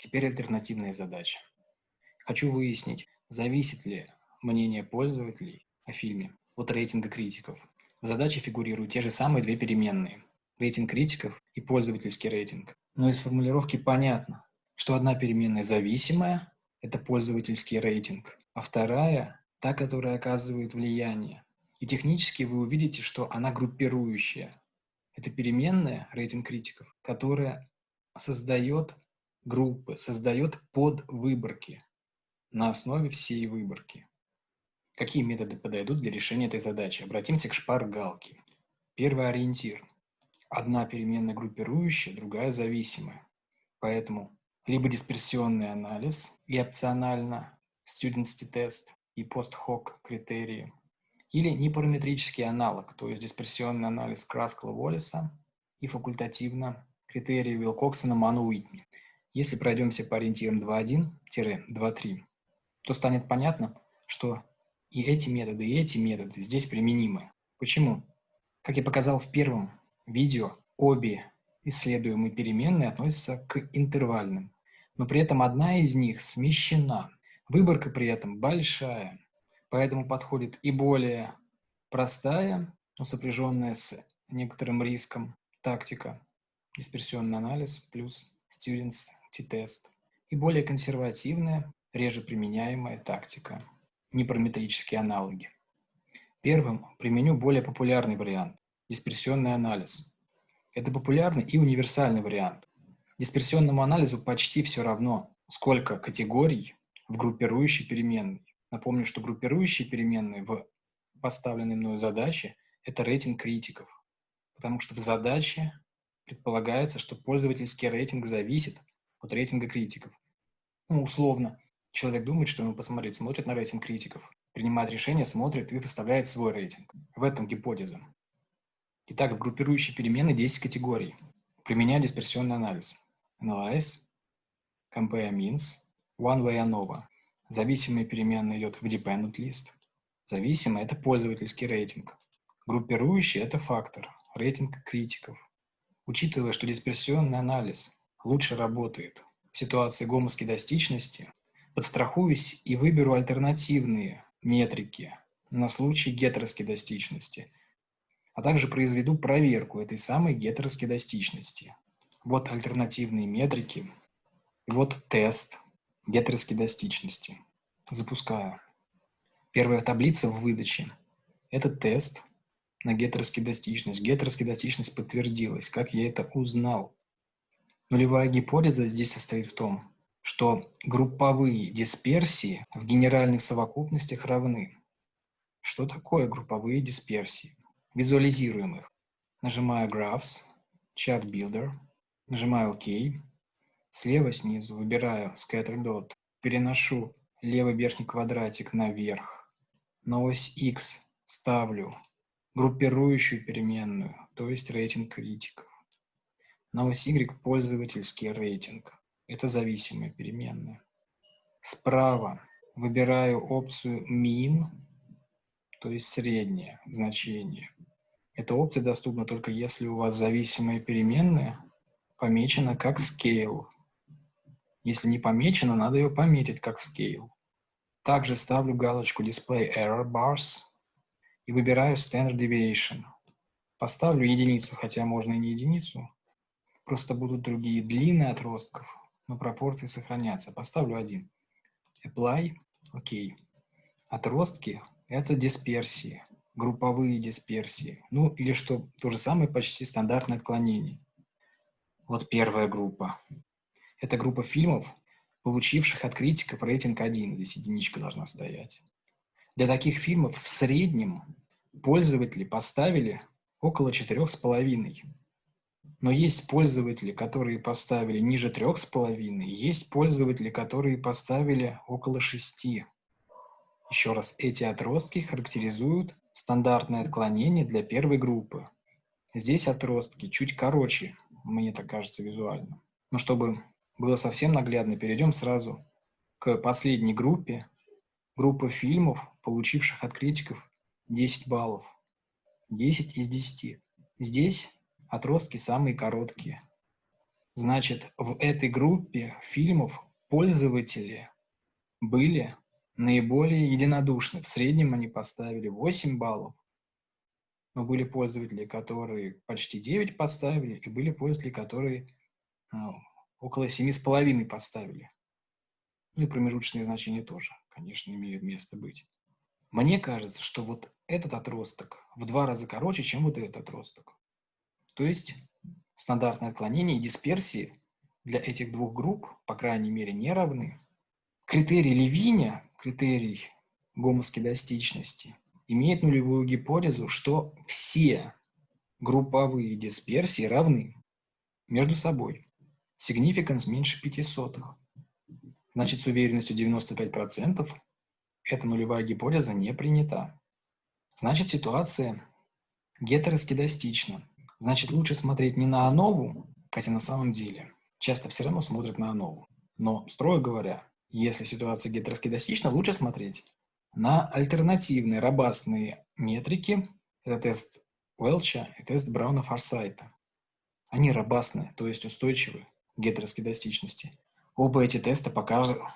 Теперь альтернативная задача. Хочу выяснить, зависит ли мнение пользователей о фильме от рейтинга критиков. В задаче фигурируют те же самые две переменные – рейтинг критиков и пользовательский рейтинг. Но из формулировки понятно, что одна переменная зависимая – это пользовательский рейтинг, а вторая – та, которая оказывает влияние. И технически вы увидите, что она группирующая. Это переменная, рейтинг критиков, которая создает группы, создает подвыборки на основе всей выборки. Какие методы подойдут для решения этой задачи? Обратимся к шпаргалке. Первый ориентир. Одна переменная группирующая, другая зависимая. Поэтому либо дисперсионный анализ и опционально students тест и post-hoc критерии, или непараметрический аналог, то есть дисперсионный анализ Краскла-Воллиса и факультативно критерии Вилкоксона Ману Уитни. Если пройдемся по ориентирам 2.1-2.3, то станет понятно, что и эти методы, и эти методы здесь применимы. Почему? Как я показал в первом видео, обе исследуемые переменные относятся к интервальным, но при этом одна из них смещена. Выборка при этом большая, поэтому подходит и более простая, но сопряженная с некоторым риском тактика, дисперсионный анализ плюс students t-тест, и более консервативная, реже применяемая тактика, непараметрические аналоги. Первым применю более популярный вариант – дисперсионный анализ. Это популярный и универсальный вариант. Дисперсионному анализу почти все равно, сколько категорий в группирующей переменной. Напомню, что группирующие переменные в поставленной мною задаче – это рейтинг критиков, потому что в задаче предполагается, что пользовательский рейтинг зависит от рейтинга критиков. Ну, условно, человек думает, что ему посмотреть, смотрит на рейтинг критиков, принимает решение, смотрит и выставляет свой рейтинг. В этом гипотеза. Итак, в группирующей переменной 10 категорий. Применяю дисперсионный анализ. Analyze, Compare Means, One Way ANOVA. Зависимая переменная идет в Dependent List. Зависимая – это пользовательский рейтинг. Группирующий – это фактор, рейтинг критиков. Учитывая, что дисперсионный анализ лучше работает в ситуации гомоскедастичности, подстрахуюсь и выберу альтернативные метрики на случай гетероскедастичности, а также произведу проверку этой самой гетероскедастичности. Вот альтернативные метрики, вот тест гетероскедастичности. Запускаю. Первая таблица в выдаче – это тест на гетероскедастичность. Гетероскедастичность подтвердилась. Как я это узнал? Нулевая гипотеза здесь состоит в том, что групповые дисперсии в генеральных совокупностях равны. Что такое групповые дисперсии? Визуализируем их. Нажимаю Graphs, Chat Builder, нажимаю ОК. Слева снизу выбираю Scatter Dot, переношу левый верхний квадратик наверх. На ось X ставлю группирующую переменную, то есть рейтинг критиков. На ось Y пользовательский рейтинг. Это зависимая переменная. Справа выбираю опцию min, то есть среднее значение. Эта опция доступна только если у вас зависимая переменная помечена как scale. Если не помечена, надо ее пометить как scale. Также ставлю галочку Display Error Bars и выбираю Standard Deviation. Поставлю единицу, хотя можно и не единицу, Просто будут другие длины отростков, но пропорции сохранятся. Поставлю один. Apply. Окей. Отростки – это дисперсии, групповые дисперсии. Ну, или что то же самое, почти стандартное отклонение. Вот первая группа. Это группа фильмов, получивших от критиков рейтинг 1. Здесь единичка должна стоять. Для таких фильмов в среднем пользователи поставили около 4,5. Но есть пользователи, которые поставили ниже трех с половиной, есть пользователи, которые поставили около шести. Еще раз, эти отростки характеризуют стандартное отклонение для первой группы. Здесь отростки чуть короче, мне так кажется визуально. Но чтобы было совсем наглядно, перейдем сразу к последней группе. Группа фильмов, получивших от критиков 10 баллов. 10 из 10. Здесь Отростки самые короткие. Значит, в этой группе фильмов пользователи были наиболее единодушны. В среднем они поставили 8 баллов, но были пользователи, которые почти 9 поставили, и были пользователи, которые ну, около 7,5 поставили. Ну и промежуточные значения тоже, конечно, имеют место быть. Мне кажется, что вот этот отросток в два раза короче, чем вот этот отросток. То есть стандартное отклонение и дисперсии для этих двух групп, по крайней мере, не равны. Критерий Левиня, критерий гомоскедастичности, имеет нулевую гипотезу, что все групповые дисперсии равны между собой. Significance меньше 5 сотых. Значит, с уверенностью 95% эта нулевая гипотеза не принята. Значит, ситуация гетероскедастична. Значит, лучше смотреть не на АНОВу, хотя на самом деле часто все равно смотрят на АНОВу. Но, строго говоря, если ситуация гетероскедастична, лучше смотреть на альтернативные робастные метрики. Это тест Уэлча и тест Брауна-Форсайта. Они робастны, то есть устойчивы к гетероскедастичности. Оба эти теста показывают,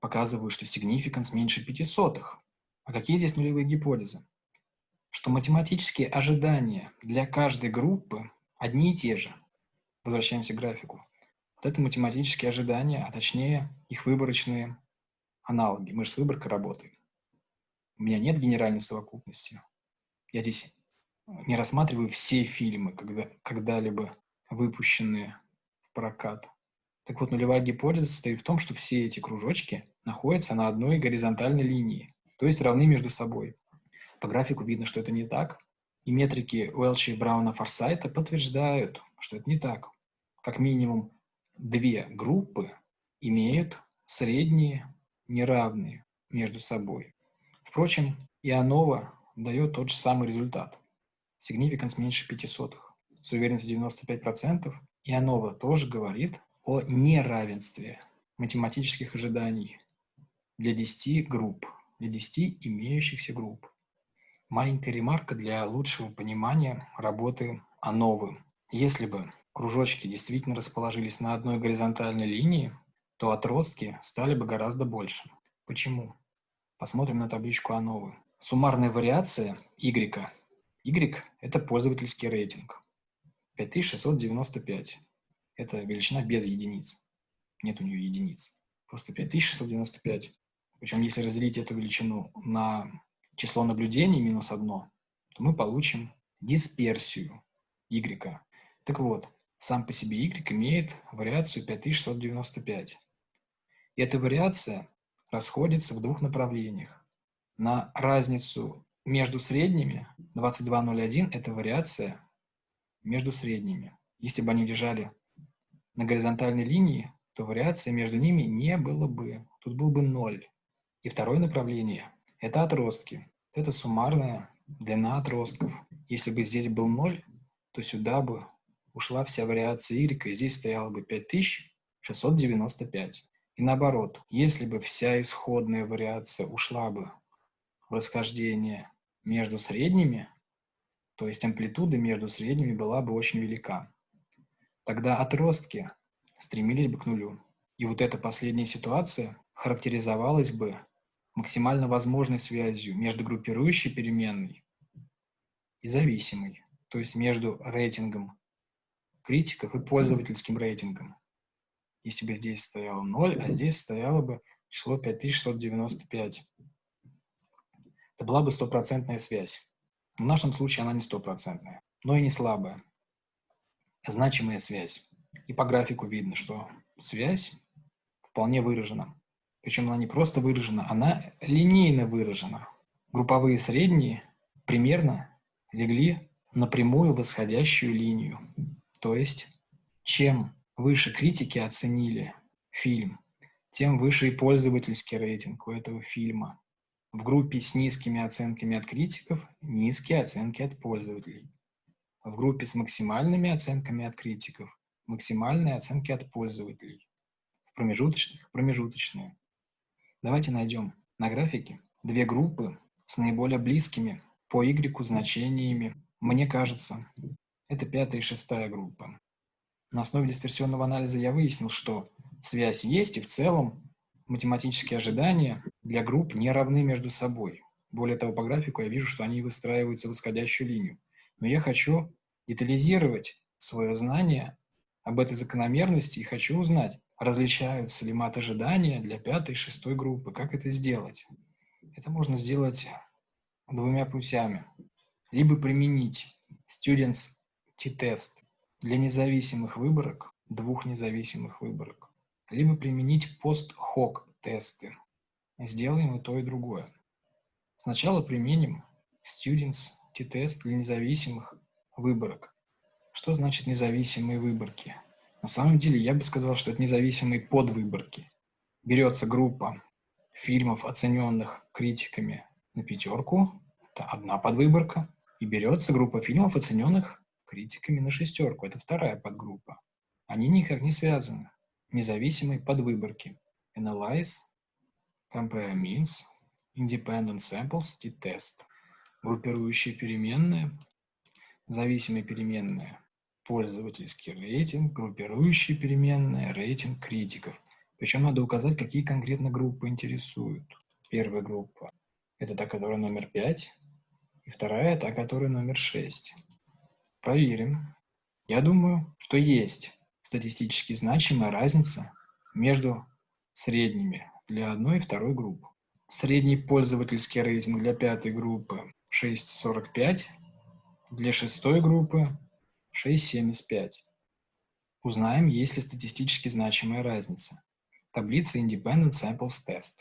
показывают, что significance меньше 5 сотых. А какие здесь нулевые гипотезы? Что математические ожидания для каждой группы одни и те же. Возвращаемся к графику. Вот это математические ожидания, а точнее их выборочные аналоги. Мы же с выборкой работаем. У меня нет генеральной совокупности. Я здесь не рассматриваю все фильмы, когда, когда-либо выпущенные в прокат. Так вот, нулевая гипотеза состоит в том, что все эти кружочки находятся на одной горизонтальной линии, то есть равны между собой. По графику видно, что это не так. И метрики Уэлча и Брауна Форсайта подтверждают, что это не так. Как минимум две группы имеют средние неравные между собой. Впрочем, и ANOVA дает тот же самый результат. Significance меньше 5 сотых. С уверенностью 95%. И ANOVA тоже говорит о неравенстве математических ожиданий для 10 групп, для 10 имеющихся групп. Маленькая ремарка для лучшего понимания работы АНОВы. Если бы кружочки действительно расположились на одной горизонтальной линии, то отростки стали бы гораздо больше. Почему? Посмотрим на табличку АНОВы. Суммарная вариация Y. Y – это пользовательский рейтинг. 5695 это величина без единиц. Нет у нее единиц. Просто 5695. Причем, если разделить эту величину на число наблюдений минус 1, то мы получим дисперсию y. Так вот, сам по себе y имеет вариацию 5695. И эта вариация расходится в двух направлениях. На разницу между средними 2201 – это вариация между средними. Если бы они лежали на горизонтальной линии, то вариации между ними не было бы. Тут был бы ноль. И второе направление – это отростки. Это суммарная длина отростков. Если бы здесь был ноль, то сюда бы ушла вся вариация y, и здесь стояло бы 5695. И наоборот, если бы вся исходная вариация ушла бы в расхождение между средними, то есть амплитуда между средними была бы очень велика тогда отростки стремились бы к нулю. И вот эта последняя ситуация характеризовалась бы максимально возможной связью между группирующей переменной и зависимой, то есть между рейтингом критиков и пользовательским рейтингом. Если бы здесь стояло 0, а здесь стояло бы число 5695. Это была бы стопроцентная связь. В нашем случае она не стопроцентная, но и не слабая значимая связь. И по графику видно, что связь вполне выражена. Причем она не просто выражена, она линейно выражена. Групповые средние примерно легли на прямую восходящую линию. То есть, чем выше критики оценили фильм, тем выше и пользовательский рейтинг у этого фильма. В группе с низкими оценками от критиков низкие оценки от пользователей в группе с максимальными оценками от критиков, максимальные оценки от пользователей, в промежуточных – промежуточные. Давайте найдем на графике две группы с наиболее близкими по y значениями. Мне кажется, это пятая и шестая группа. На основе дисперсионного анализа я выяснил, что связь есть, и в целом математические ожидания для групп не равны между собой. Более того, по графику я вижу, что они выстраиваются в восходящую линию. Но я хочу детализировать свое знание об этой закономерности и хочу узнать, различаются ли мат-ожидания для пятой и шестой группы. Как это сделать? Это можно сделать двумя путями. Либо применить Students T-тест для независимых выборок, двух независимых выборок, либо применить пост-хок тесты. Сделаем и то, и другое. Сначала применим Students T-тест для независимых выборок. Что значит независимые выборки? На самом деле я бы сказал, что это независимые подвыборки. Берется группа фильмов, оцененных критиками на пятерку, это одна подвыборка, и берется группа фильмов, оцененных критиками на шестерку, это вторая подгруппа. Они никак не связаны. Независимые подвыборки. Analyze, Compare Means, Independent Samples, T-Test. Группирующие переменные, зависимые переменные, пользовательский рейтинг, группирующие переменные, рейтинг критиков. Причем надо указать, какие конкретно группы интересуют. Первая группа – это та, которая номер 5, и вторая – та, которая номер 6. Проверим. Я думаю, что есть статистически значимая разница между средними для одной и второй группы. Средний пользовательский рейтинг для пятой группы 6.45, для шестой группы 6.75. Узнаем, есть ли статистически значимая разница. Таблица Independent Samples Test.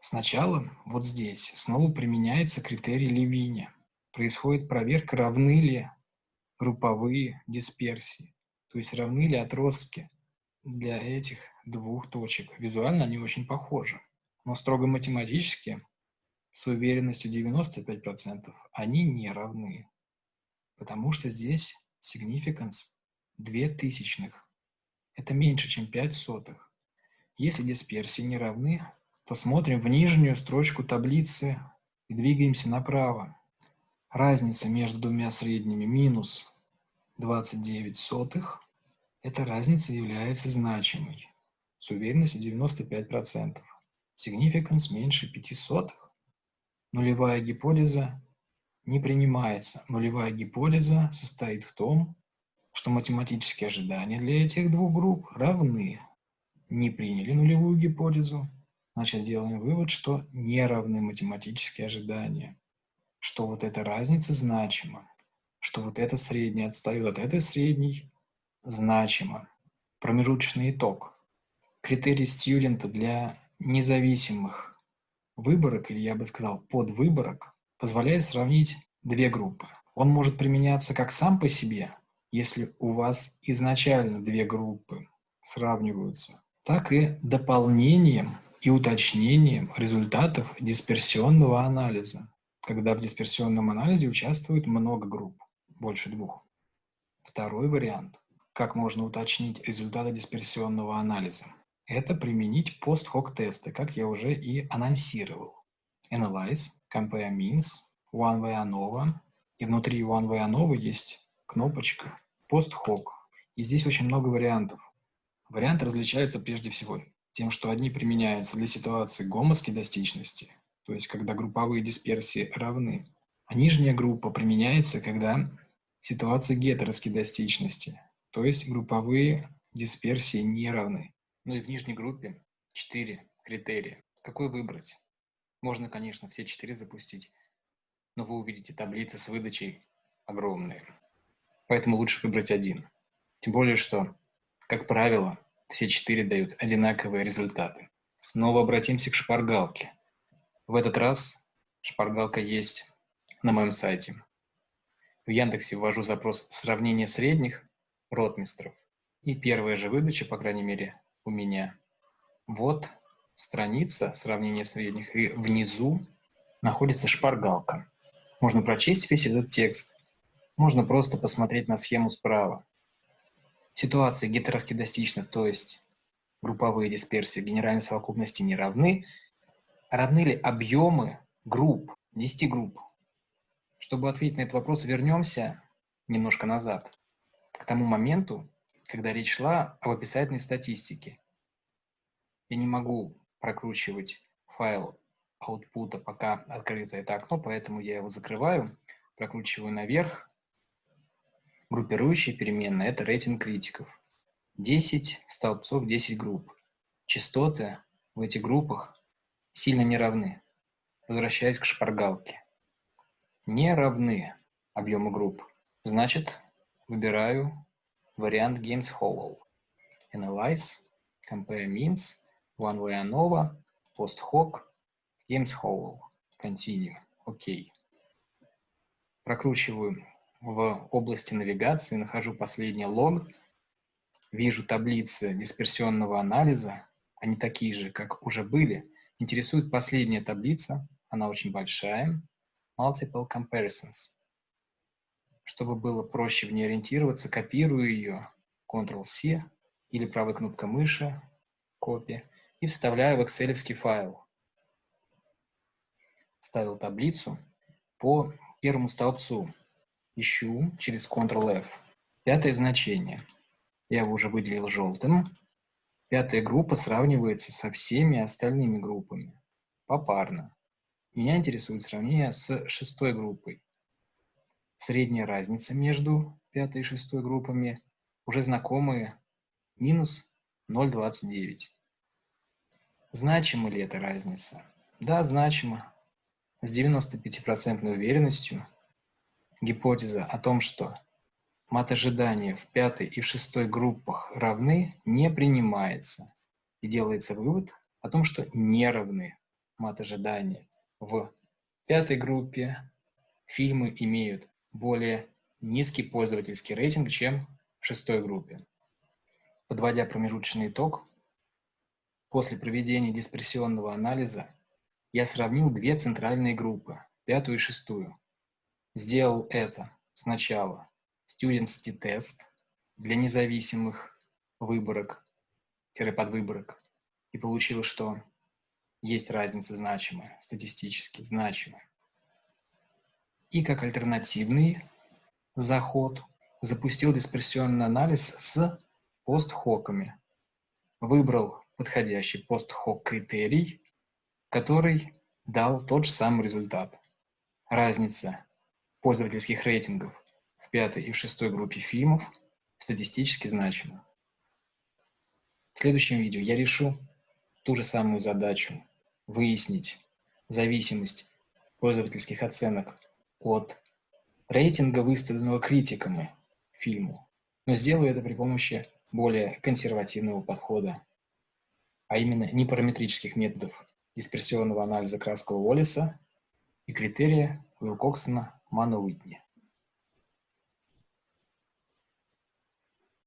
Сначала вот здесь снова применяется критерий Левиня. Происходит проверка, равны ли групповые дисперсии, то есть равны ли отростки для этих двух точек. Визуально они очень похожи, но строго математически с уверенностью 95% они не равны, потому что здесь significance 2 тысячных. Это меньше, чем 5 сотых. Если дисперсии не равны, то смотрим в нижнюю строчку таблицы и двигаемся направо. Разница между двумя средними минус 29 сотых. Эта разница является значимой с уверенностью 95%. Significance меньше 5 сотых. Нулевая гипотеза не принимается. Нулевая гипотеза состоит в том, что математические ожидания для этих двух групп равны не приняли нулевую гипотезу, значит делаем вывод, что не равны математические ожидания, что вот эта разница значима, что вот это среднее отстает от этой средней значимо. Промежуточный итог. Критерий студента для независимых выборок, или я бы сказал подвыборок, позволяет сравнить две группы. Он может применяться как сам по себе, если у вас изначально две группы сравниваются, так и дополнением и уточнением результатов дисперсионного анализа, когда в дисперсионном анализе участвует много групп, больше двух. Второй вариант, как можно уточнить результаты дисперсионного анализа, это применить пост-хок тесты, как я уже и анонсировал. Analyze, Compare Means, One Way ANOVA, и внутри One Way ANOVA есть кнопочка Post-Hoc. И здесь очень много вариантов. Варианты различаются прежде всего тем, что одни применяются для ситуации гомоскедастичности, то есть когда групповые дисперсии равны, а нижняя группа применяется, когда ситуация гетероскедастичности, то есть групповые дисперсии не равны. Ну и в нижней группе четыре критерия. Какой выбрать? Можно, конечно, все четыре запустить, но вы увидите таблицы с выдачей огромные. Поэтому лучше выбрать один. Тем более, что, как правило, все четыре дают одинаковые результаты. Снова обратимся к шпаргалке. В этот раз шпаргалка есть на моем сайте. В Яндексе ввожу запрос «Сравнение средних ротмистров». И первая же выдача, по крайней мере, у меня. Вот страница сравнения средних, и внизу находится шпаргалка. Можно прочесть весь этот текст, можно просто посмотреть на схему справа. Ситуации гетероскедастичны, то есть групповые дисперсии генеральной совокупности не равны. Равны ли объемы групп, 10 групп? Чтобы ответить на этот вопрос, вернемся немножко назад, к тому моменту, когда речь шла об описательной статистике. Я не могу прокручивать файл output, пока открыто это окно, поэтому я его закрываю, прокручиваю наверх. Группирующая переменная – это рейтинг критиков. 10 столбцов, 10 групп. Частоты в этих группах сильно не равны. Возвращаясь к шпаргалке. Не равны объемы групп. Значит, выбираю вариант Games Howell. Analyze, Compare Means, One Way ANOVA, Post Hoc, Games Howell. Continue. Okay. Прокручиваю в области навигации, нахожу последний лог, вижу таблицы дисперсионного анализа, они такие же, как уже были. Интересует последняя таблица, она очень большая, Multiple Comparisons. Чтобы было проще в ней ориентироваться, копирую ее, Ctrl-C или правой кнопкой мыши, копия, и вставляю в Excel файл. Вставил таблицу по первому столбцу. Ищу через Ctrl-F. Пятое значение. Я его уже выделил желтым. Пятая группа сравнивается со всеми остальными группами. Попарно. Меня интересует сравнение с шестой группой. Средняя разница между пятой и шестой группами уже знакомые минус 0,29. Значима ли эта разница? Да, значима. С 95% уверенностью гипотеза о том, что мат ожидания в пятой и в шестой группах равны, не принимается. И делается вывод о том, что не равны мат ожидания. В пятой группе фильмы имеют более низкий пользовательский рейтинг, чем в шестой группе. Подводя промежуточный итог, после проведения дисперсионного анализа я сравнил две центральные группы, пятую и шестую. Сделал это сначала Students Test для независимых выборок-подвыборок и получил, что есть разница значимая, статистически значимая и как альтернативный заход запустил дисперсионный анализ с постхоками. Выбрал подходящий постхок критерий, который дал тот же самый результат. Разница пользовательских рейтингов в пятой и в шестой группе фильмов статистически значима. В следующем видео я решу ту же самую задачу – выяснить зависимость пользовательских оценок от рейтинга, выставленного критиками фильму, но сделаю это при помощи более консервативного подхода, а именно непараметрических методов дисперсионного анализа Краскала Уоллиса и критерия Уилкоксона Мана Уитни.